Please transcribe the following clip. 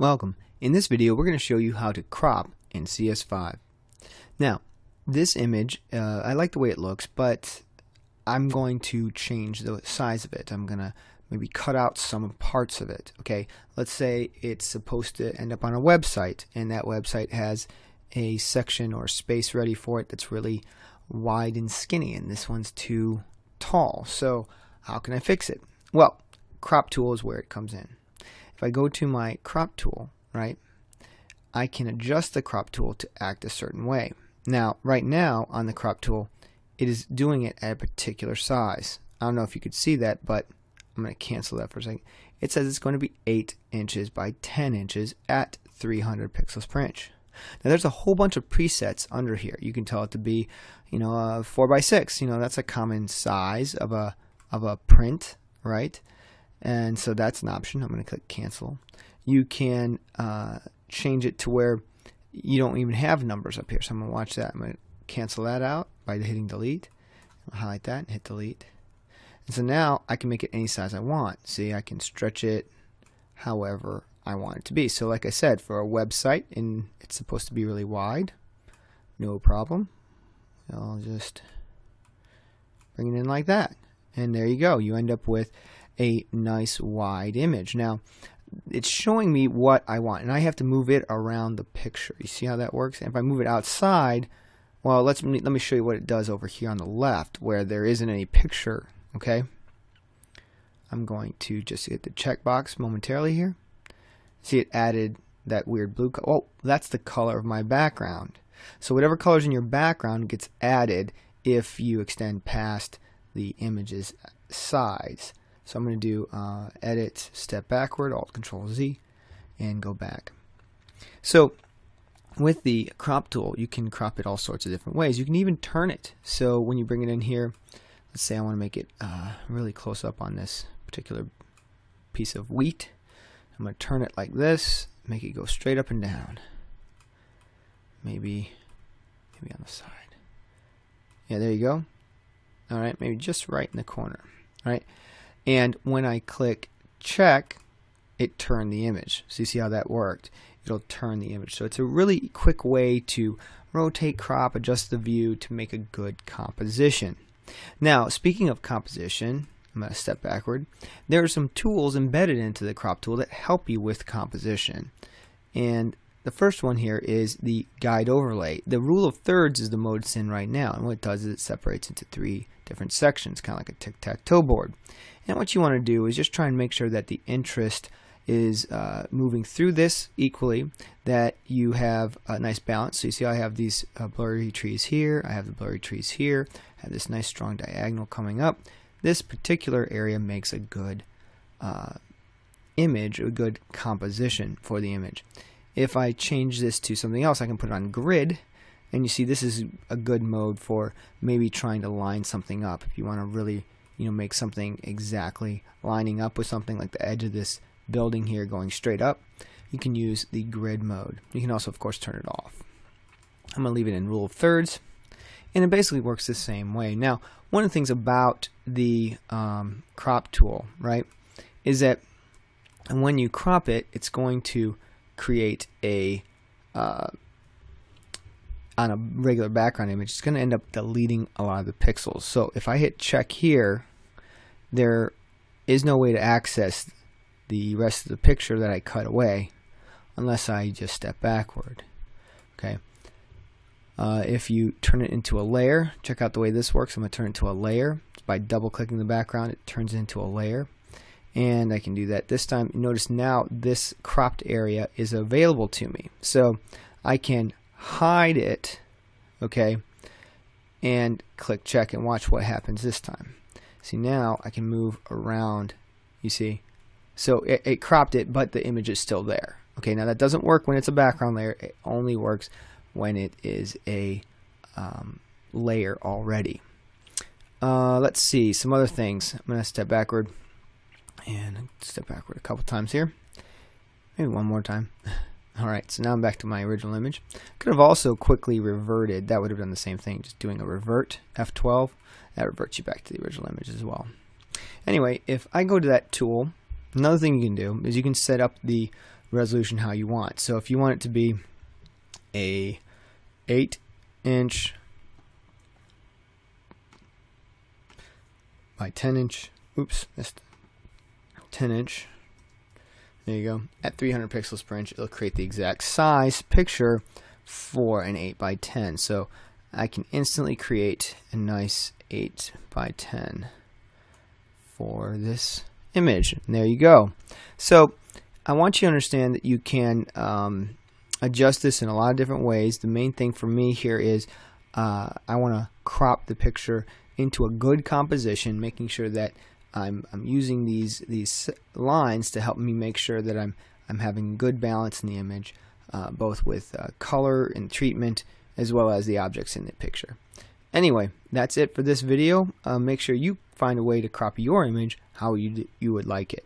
Welcome. In this video we're going to show you how to crop in CS5. Now this image, uh, I like the way it looks but I'm going to change the size of it. I'm going to maybe cut out some parts of it. Okay, let's say it's supposed to end up on a website and that website has a section or space ready for it that's really wide and skinny and this one's too tall. So how can I fix it? Well, crop tool is where it comes in. If I go to my crop tool, right, I can adjust the crop tool to act a certain way. Now, right now on the crop tool, it is doing it at a particular size. I don't know if you could see that, but I'm going to cancel that for a second. It says it's going to be 8 inches by 10 inches at 300 pixels per inch. Now there's a whole bunch of presets under here. You can tell it to be, you know, a 4 by 6. You know, that's a common size of a of a print, right? And so that's an option. I'm going to click cancel. You can uh, change it to where you don't even have numbers up here. So I'm going to watch that. I'm going to cancel that out by hitting delete. I'll highlight that and hit delete. And so now I can make it any size I want. See, I can stretch it however I want it to be. So like I said, for a website, and it's supposed to be really wide, no problem. I'll just bring it in like that. And there you go. You end up with a nice wide image. Now, it's showing me what I want, and I have to move it around the picture. You see how that works? And if I move it outside, well, let's let me show you what it does over here on the left, where there isn't any picture. Okay, I'm going to just hit the checkbox momentarily here. See, it added that weird blue. Oh, that's the color of my background. So whatever colors in your background gets added if you extend past the image's size. So I'm going to do uh, edit, step backward, alt control Z, and go back. So with the crop tool, you can crop it all sorts of different ways. You can even turn it. So when you bring it in here, let's say I want to make it uh, really close up on this particular piece of wheat. I'm going to turn it like this, make it go straight up and down. Maybe, maybe on the side. Yeah, there you go. All right, maybe just right in the corner. All right. And when I click check, it turned the image. So you see how that worked? It'll turn the image. So it's a really quick way to rotate, crop, adjust the view to make a good composition. Now, speaking of composition, I'm going to step backward. There are some tools embedded into the crop tool that help you with composition. And the first one here is the guide overlay. The rule of thirds is the mode it's in right now. And what it does is it separates into three different sections, kind of like a tic-tac-toe board. And what you want to do is just try and make sure that the interest is uh, moving through this equally, that you have a nice balance. So you see I have these uh, blurry trees here, I have the blurry trees here, I have this nice strong diagonal coming up. This particular area makes a good uh, image, a good composition for the image. If I change this to something else, I can put it on grid, and you see this is a good mode for maybe trying to line something up. If you want to really you know make something exactly lining up with something like the edge of this building here going straight up you can use the grid mode. You can also of course turn it off. I'm gonna leave it in rule of thirds and it basically works the same way. Now one of the things about the um, crop tool right is that when you crop it it's going to create a uh, on a regular background image, it's going to end up deleting a lot of the pixels. So if I hit check here, there is no way to access the rest of the picture that I cut away unless I just step backward. Okay. Uh, if you turn it into a layer, check out the way this works. I'm going to turn it into a layer. By double clicking the background, it turns into a layer. And I can do that this time. Notice now this cropped area is available to me. So I can hide it, okay, and click check and watch what happens this time. See now I can move around, you see. So it, it cropped it, but the image is still there. Okay, now that doesn't work when it's a background layer. It only works when it is a um, layer already. Uh, let's see some other things. I'm going to step backward and step backward a couple times here. Maybe one more time. Alright, so now I'm back to my original image. Could have also quickly reverted. That would have done the same thing, just doing a revert, F12. That reverts you back to the original image as well. Anyway, if I go to that tool, another thing you can do is you can set up the resolution how you want. So if you want it to be a 8 inch by 10 inch, oops, missed 10 inch. There you go. At 300 pixels per inch, it'll create the exact size picture for an 8 by 10. So I can instantly create a nice 8 by 10 for this image. And there you go. So I want you to understand that you can um, adjust this in a lot of different ways. The main thing for me here is uh, I want to crop the picture into a good composition, making sure that I'm, I'm using these these lines to help me make sure that I'm I'm having good balance in the image, uh, both with uh, color and treatment as well as the objects in the picture. Anyway, that's it for this video. Uh, make sure you find a way to crop your image how you you would like it.